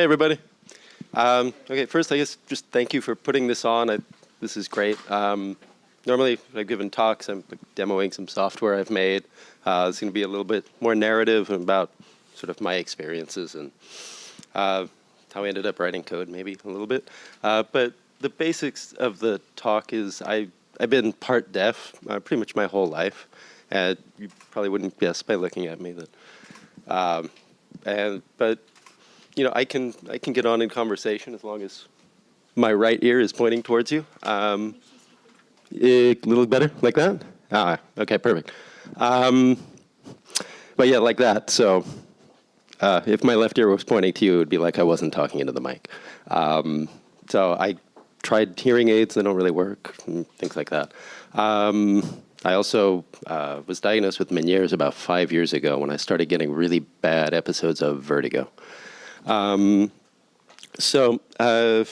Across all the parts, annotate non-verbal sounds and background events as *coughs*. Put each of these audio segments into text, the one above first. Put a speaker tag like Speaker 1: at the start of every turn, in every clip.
Speaker 1: Hey, everybody. Um, okay, first, I guess just thank you for putting this on. I, this is great. Um, normally, I've given talks, I'm demoing some software I've made. Uh, it's going to be a little bit more narrative about sort of my experiences and uh, how I ended up writing code, maybe a little bit. Uh, but the basics of the talk is I, I've been part deaf uh, pretty much my whole life. And you probably wouldn't guess by looking at me that. Um, and but you know, I can I can get on in conversation as long as my right ear is pointing towards you. Um, a little better, like that. Ah, okay, perfect. Um, but yeah, like that. So uh, if my left ear was pointing to you, it would be like I wasn't talking into the mic. Um, so I tried hearing aids; they don't really work, things like that. Um, I also uh, was diagnosed with Meniere's about five years ago when I started getting really bad episodes of vertigo. Um, so uh,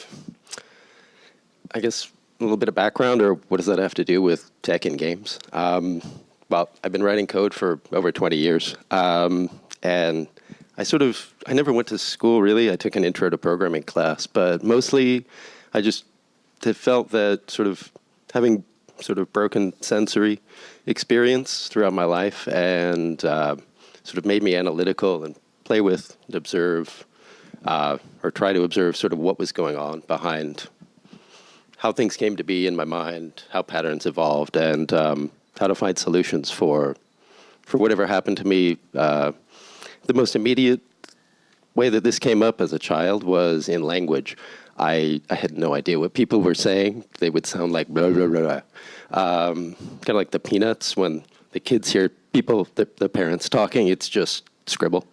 Speaker 1: I guess a little bit of background, or what does that have to do with tech and games? Um, well, I've been writing code for over 20 years, um, and I sort of I never went to school really. I took an intro to programming class, but mostly I just felt that sort of having sort of broken sensory experience throughout my life and uh, sort of made me analytical and play with and observe uh, or try to observe sort of what was going on behind how things came to be in my mind, how patterns evolved, and um, how to find solutions for for whatever happened to me. Uh, the most immediate way that this came up as a child was in language. I, I had no idea what people were saying. They would sound like blah, blah, blah. Um, kind of like the peanuts when the kids hear people, the, the parents talking, it's just scribble.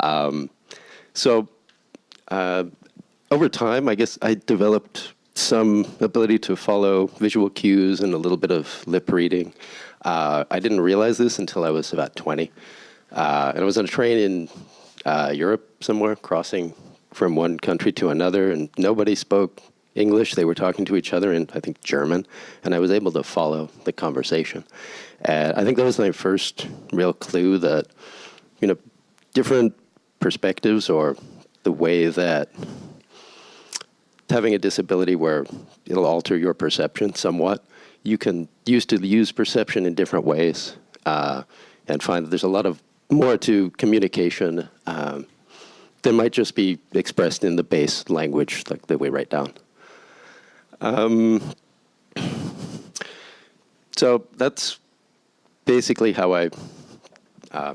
Speaker 1: Um, so uh, over time, I guess I developed some ability to follow visual cues and a little bit of lip reading. Uh, I didn't realize this until I was about 20. Uh, and I was on a train in uh, Europe somewhere, crossing from one country to another, and nobody spoke English. They were talking to each other in, I think, German, and I was able to follow the conversation. And I think that was my first real clue that, you know, different perspectives or the way that having a disability where it'll alter your perception somewhat, you can use to use perception in different ways uh, and find that there's a lot of more to communication um, that might just be expressed in the base language like that we write down. Um, so that's basically how I uh,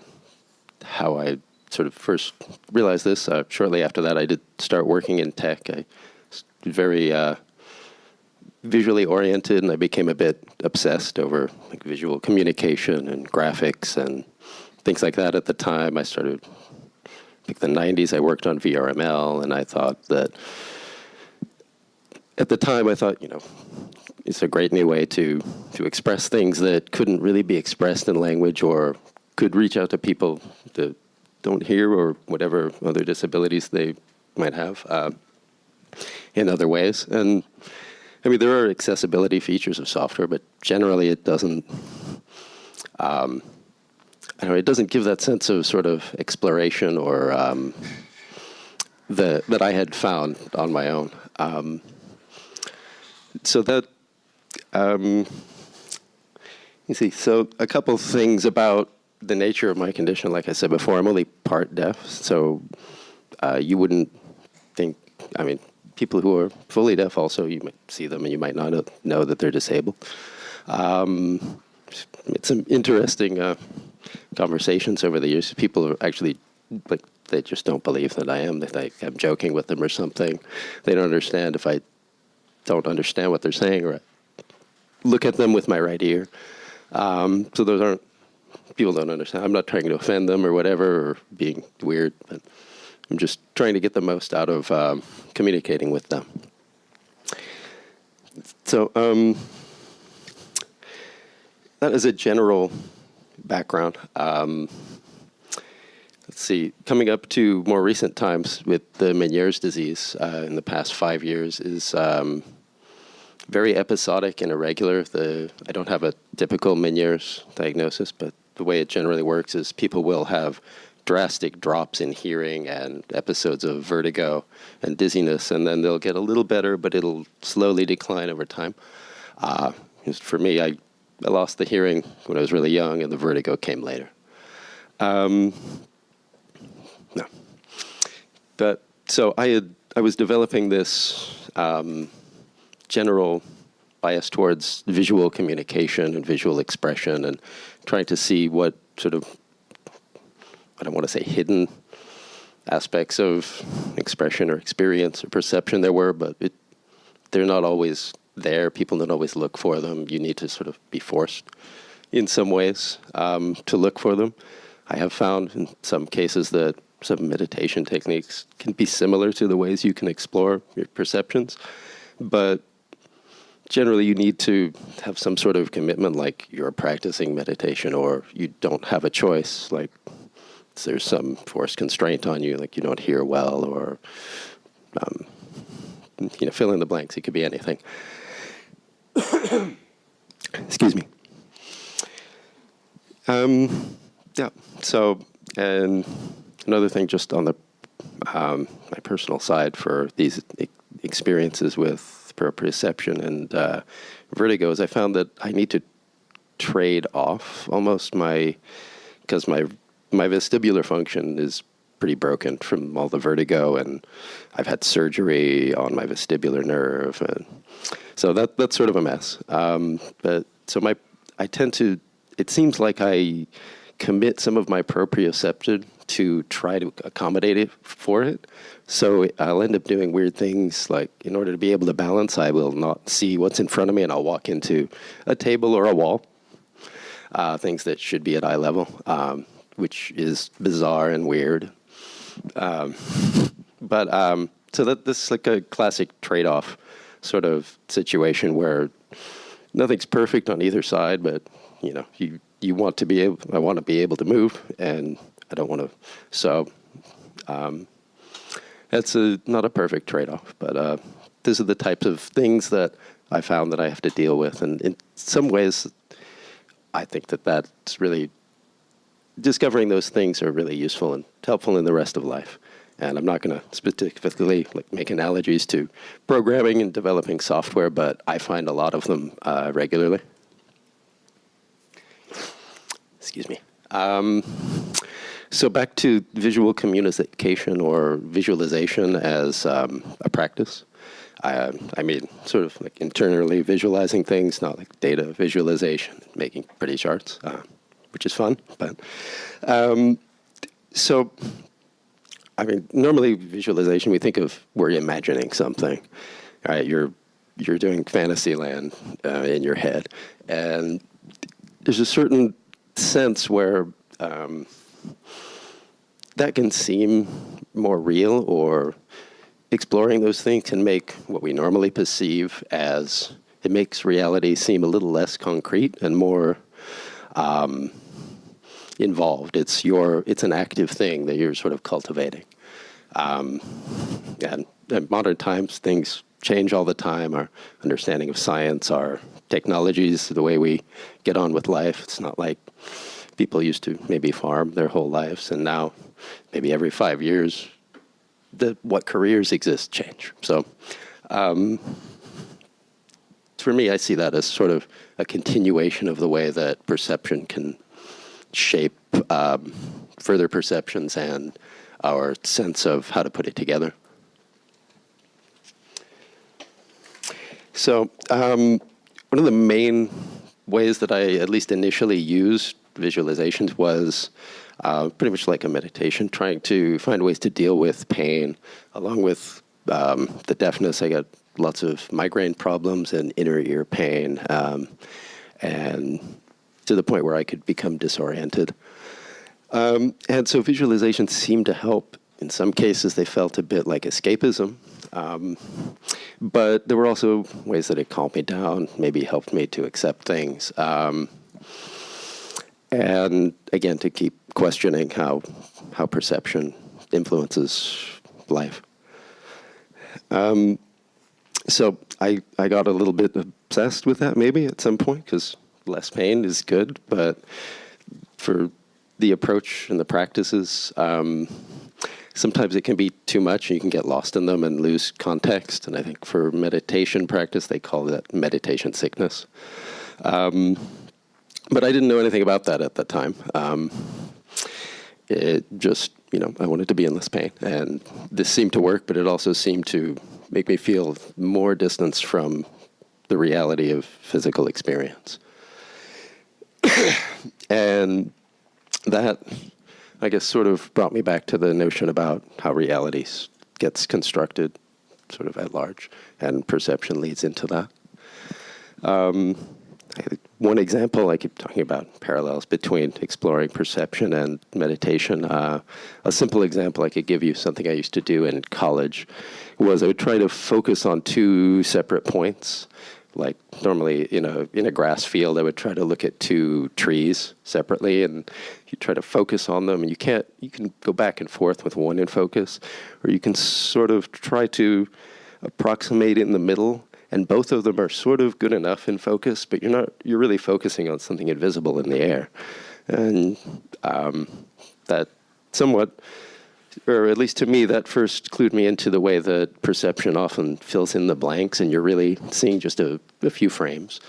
Speaker 1: how I sort of first realized this. Uh, shortly after that, I did start working in tech. I very uh, visually oriented, and I became a bit obsessed over like visual communication and graphics and things like that. At the time, I started like the 90s, I worked on VRML, and I thought that at the time, I thought, you know, it's a great new way to, to express things that couldn't really be expressed in language or could reach out to people don't hear or whatever other disabilities they might have uh, in other ways. And I mean, there are accessibility features of software, but generally it doesn't, um, I know, it doesn't give that sense of sort of exploration or um, the, that I had found on my own. Um, so that, um, you see, so a couple things about the nature of my condition. Like I said before, I'm only part deaf, so uh, you wouldn't think, I mean, people who are fully deaf also, you might see them and you might not know that they're disabled. Um, it's some interesting uh, conversations over the years. People are actually like they just don't believe that I am. They think I'm joking with them or something. They don't understand if I don't understand what they're saying or I look at them with my right ear. Um, so those aren't people don't understand. I'm not trying to offend them or whatever or being weird, but I'm just trying to get the most out of um, communicating with them. So um, that is a general background. Um, let's see, coming up to more recent times with the Meniere's disease uh, in the past five years is um, very episodic and irregular. The, I don't have a typical Meniere's diagnosis, but the way it generally works is people will have drastic drops in hearing and episodes of vertigo and dizziness, and then they'll get a little better, but it'll slowly decline over time. Uh, for me, I, I lost the hearing when I was really young, and the vertigo came later. Um, no, but so I had I was developing this um, general bias towards visual communication and visual expression, and trying to see what sort of I don't want to say hidden aspects of expression or experience or perception there were, but it, they're not always there. People don't always look for them. You need to sort of be forced in some ways um, to look for them. I have found in some cases that some meditation techniques can be similar to the ways you can explore your perceptions, but generally you need to have some sort of commitment like you're practicing meditation or you don't have a choice like there's some forced constraint on you like you don't hear well or um, you know fill in the blanks it could be anything. *coughs* Excuse me. Um, yeah so and another thing just on the um, my personal side for these experiences with proprioception and uh, vertigo is I found that I need to trade off almost my because my my vestibular function is pretty broken from all the vertigo and I've had surgery on my vestibular nerve and so that that's sort of a mess. Um, but so my I tend to it seems like I commit some of my proprioception to try to accommodate it for it. So I'll end up doing weird things like in order to be able to balance, I will not see what's in front of me and I'll walk into a table or a wall, uh, things that should be at eye level, um, which is bizarre and weird. Um, but um, so that this is like a classic trade-off sort of situation where nothing's perfect on either side, but you know, you you want to be able, I want to be able to move, and I don't want to. So um, that's a, not a perfect trade-off, but uh, these are the types of things that I found that I have to deal with, and in some ways, I think that that's really discovering those things are really useful and helpful in the rest of life. And I'm not going to specifically like, make analogies to programming and developing software, but I find a lot of them uh, regularly excuse me. Um, so back to visual communication or visualization as um, a practice. I, I, mean, sort of like internally visualizing things, not like data visualization, making pretty charts, uh, which is fun. But um, so, I mean, normally visualization, we think of we're imagining something. Right? You're you're doing fantasy land uh, in your head, and there's a certain sense where um, that can seem more real or exploring those things can make what we normally perceive as, it makes reality seem a little less concrete and more um, involved. It's your, it's an active thing that you're sort of cultivating. Um, and in modern times, things change all the time. Our understanding of science, our technologies, the way we get on with life. It's not like people used to maybe farm their whole lives, and now maybe every five years, the, what careers exist change. So um, for me, I see that as sort of a continuation of the way that perception can shape um, further perceptions and our sense of how to put it together. So um, one of the main ways that I at least initially used visualizations was uh, pretty much like a meditation, trying to find ways to deal with pain. Along with um, the deafness, I got lots of migraine problems and inner ear pain, um, and to the point where I could become disoriented. Um, and so visualizations seemed to help. In some cases, they felt a bit like escapism. Um, but there were also ways that it calmed me down, maybe helped me to accept things. And again, to keep questioning how, how perception influences life. Um, so I, I got a little bit obsessed with that maybe at some point because less pain is good, but for the approach and the practices. Um, sometimes it can be too much and you can get lost in them and lose context. And I think for meditation practice, they call that meditation sickness. Um, but I didn't know anything about that at that time. Um, it just, you know, I wanted to be in less pain. And this seemed to work, but it also seemed to make me feel more distance from the reality of physical experience. *coughs* and that, I guess, sort of brought me back to the notion about how reality gets constructed sort of at large, and perception leads into that. Um, one example, I keep talking about parallels between exploring perception and meditation. Uh, a simple example I could give you, something I used to do in college, was I would try to focus on two separate points like normally in a in a grass field, I would try to look at two trees separately, and you try to focus on them. And you can't. You can go back and forth with one in focus, or you can sort of try to approximate in the middle. And both of them are sort of good enough in focus, but you're not. You're really focusing on something invisible in the air, and um, that somewhat or at least to me, that first clued me into the way that perception often fills in the blanks, and you're really seeing just a, a few frames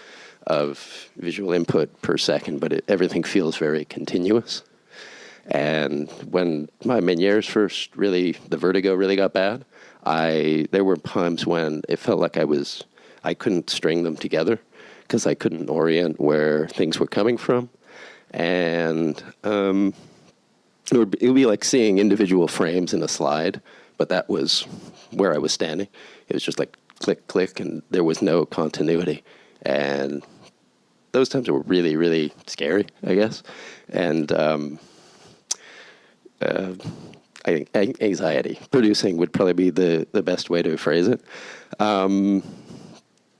Speaker 1: of visual input per second, but it, everything feels very continuous. And when my Meniere's first really, the vertigo really got bad, I there were times when it felt like I was, I couldn't string them together because I couldn't orient where things were coming from, and um, it would, it would be like seeing individual frames in a slide, but that was where I was standing. It was just like click, click, and there was no continuity. And those times were really, really scary, I guess. And um, uh, I think anxiety producing would probably be the, the best way to phrase it.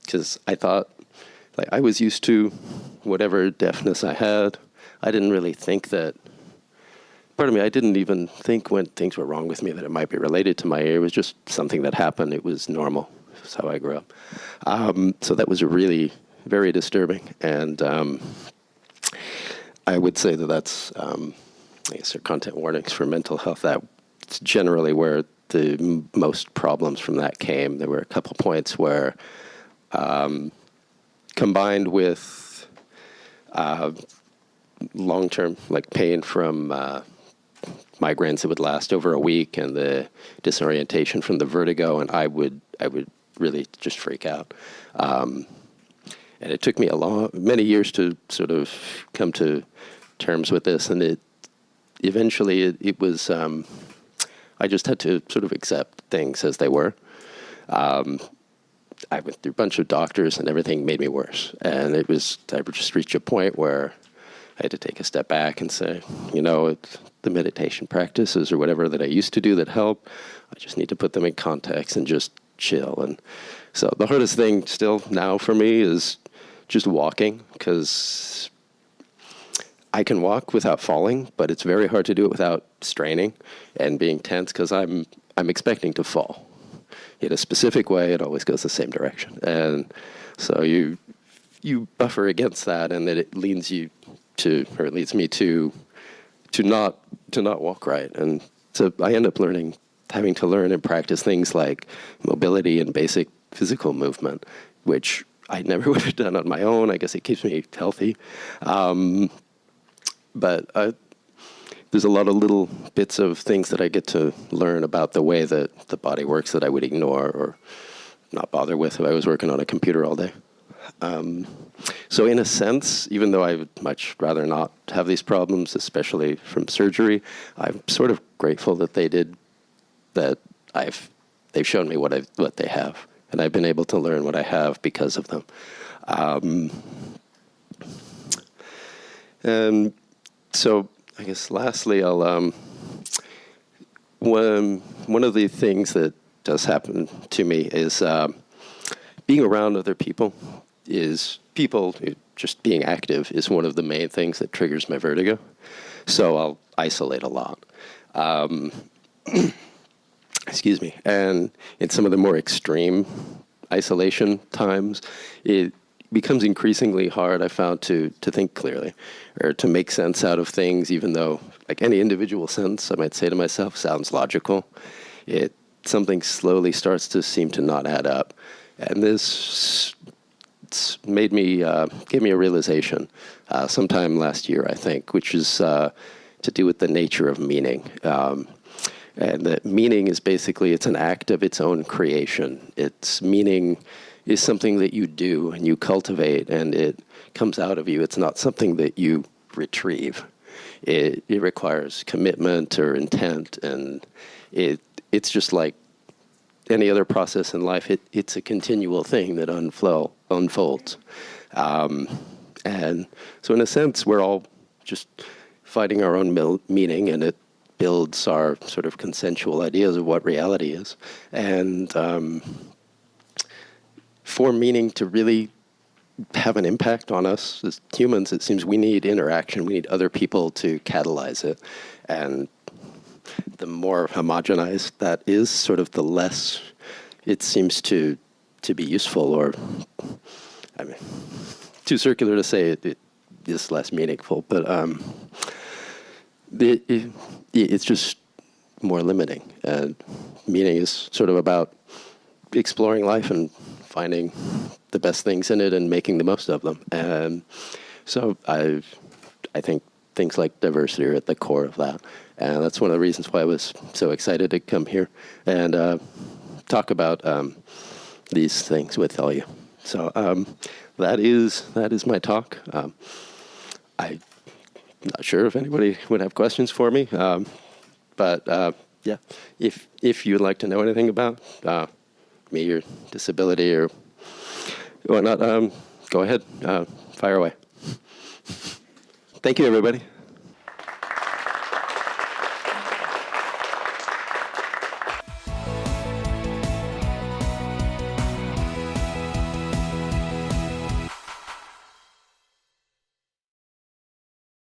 Speaker 1: Because I thought, like, I was used to whatever deafness I had. I didn't really think that part of me, I didn't even think when things were wrong with me that it might be related to my ear. It was just something that happened. It was normal. That's how I grew up. Um, so that was really very disturbing. And um, I would say that that's, um, I guess, content warnings for mental health. That's generally where the most problems from that came. There were a couple points where, um, combined with uh, long-term like pain from uh, migraines that would last over a week and the disorientation from the vertigo, and I would I would really just freak out. Um, and it took me a long, many years to sort of come to terms with this, and it eventually it, it was. Um, I just had to sort of accept things as they were. Um, I went through a bunch of doctors, and everything made me worse. And it was I just reached a point where I had to take a step back and say, you know, the meditation practices or whatever that I used to do that help, I just need to put them in context and just chill. And so the hardest thing still now for me is just walking because I can walk without falling, but it's very hard to do it without straining and being tense because I'm I'm expecting to fall. In a specific way, it always goes the same direction, and so you you buffer against that, and that it leads you to, or it leads me to, to not to not walk right, and so I end up learning, having to learn and practice things like mobility and basic physical movement, which I never *laughs* would have done on my own. I guess it keeps me healthy, um, but I, there's a lot of little bits of things that I get to learn about the way that the body works that I would ignore or not bother with if I was working on a computer all day. Um, so in a sense, even though I would much rather not have these problems, especially from surgery, I'm sort of grateful that they did, that I've, they've shown me what, i what they have. And I've been able to learn what I have because of them. Um, and so I guess lastly, I'll, um, one, one of the things that does happen to me is uh, being around other people is people just being active is one of the main things that triggers my vertigo. So I'll isolate a lot. Um, *clears throat* excuse me. And in some of the more extreme isolation times, it becomes increasingly hard, I found, to, to think clearly or to make sense out of things, even though, like any individual sense, I might say to myself, sounds logical. It something slowly starts to seem to not add up. And this made me, uh, gave me a realization uh, sometime last year, I think, which is uh, to do with the nature of meaning. Um, and that meaning is basically, it's an act of its own creation. It's meaning is something that you do and you cultivate and it comes out of you. It's not something that you retrieve. It, it requires commitment or intent and it, it's just like any other process in life, it, it's a continual thing that unflow, unfolds. Um, and so in a sense, we're all just finding our own meaning and it builds our sort of consensual ideas of what reality is. And um, for meaning to really have an impact on us as humans, it seems we need interaction. We need other people to catalyze it. And the more homogenized that is, sort of the less it seems to to be useful or I mean too circular to say it, it is less meaningful, but um, it, it, it's just more limiting. And meaning is sort of about exploring life and finding the best things in it and making the most of them. And so I, I think things like diversity are at the core of that. And that's one of the reasons why I was so excited to come here and uh, talk about um, these things with all you. So um, that is that is my talk. Um, I'm not sure if anybody would have questions for me, um, but uh, yeah, if if you would like to know anything about uh, me your disability or whatnot, um, go ahead, uh, fire away. Thank you, everybody.